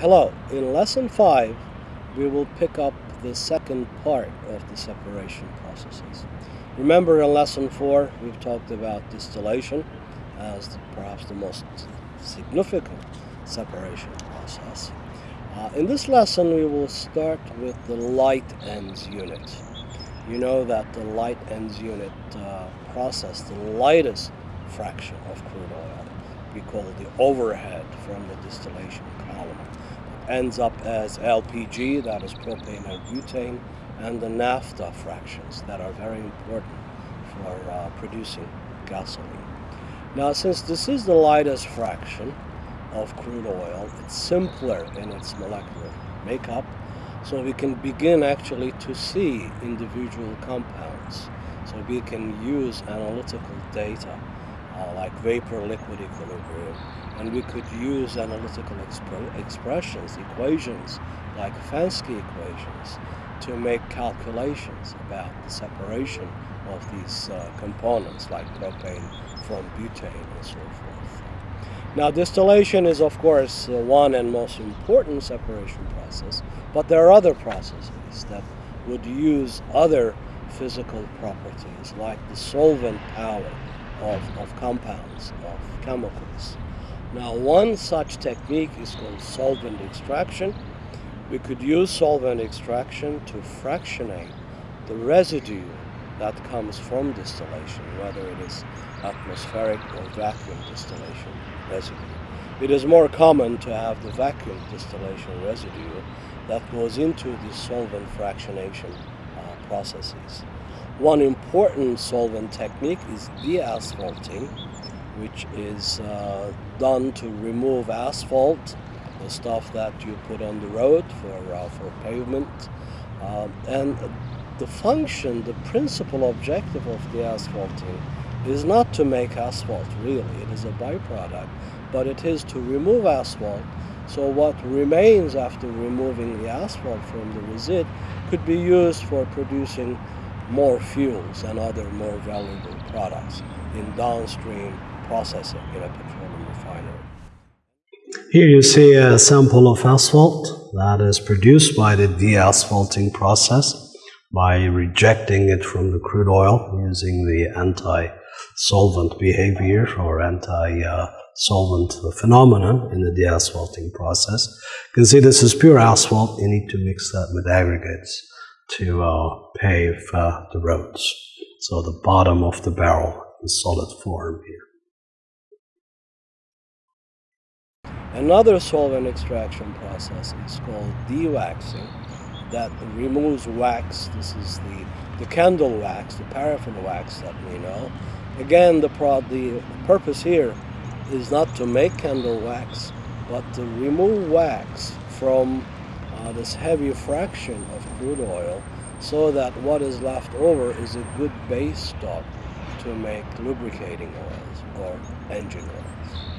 Hello, in lesson 5 we will pick up the second part of the separation processes. Remember in lesson 4 we've talked about distillation as the, perhaps the most significant separation process. Uh, in this lesson we will start with the light ends unit. You know that the light ends unit uh, process, the lightest fraction of crude oil, we call it the overhead from the distillation column, ends up as LPG, that is propane and butane, and the naphtha fractions that are very important for uh, producing gasoline. Now, since this is the lightest fraction of crude oil, it's simpler in its molecular makeup, so we can begin actually to see individual compounds. So we can use analytical data uh, like vapor-liquid equilibrium, and we could use analytical expre expressions, equations like Fenske equations to make calculations about the separation of these uh, components like propane from butane and so forth. Now distillation is of course uh, one and most important separation process, but there are other processes that would use other physical properties like the solvent power of, of compounds, of chemicals. Now one such technique is called solvent extraction. We could use solvent extraction to fractionate the residue that comes from distillation, whether it is atmospheric or vacuum distillation residue. It is more common to have the vacuum distillation residue that goes into the solvent fractionation uh, processes. One important solvent technique is deasphalting, which is uh, done to remove asphalt, the stuff that you put on the road for, uh, for pavement. Um, and the function, the principal objective of deasphalting is not to make asphalt, really. It is a byproduct, but it is to remove asphalt so what remains after removing the asphalt from the resid could be used for producing more fuels and other more valuable products in downstream processing in a petroleum refinery. Here you see a sample of asphalt that is produced by the deasphalting process by rejecting it from the crude oil using the anti-solvent behavior or anti-solvent phenomenon in the deasphalting process. You can see this is pure asphalt. You need to mix that with aggregates to uh, pave uh, the roads. So the bottom of the barrel in solid form here. Another solvent extraction process is called dewaxing that removes wax. This is the, the candle wax, the paraffin wax that we know. Again, the, pro the purpose here is not to make candle wax, but to remove wax from uh, this heavy fraction of crude oil so that what is left over is a good base stock to make lubricating oils or engine oils.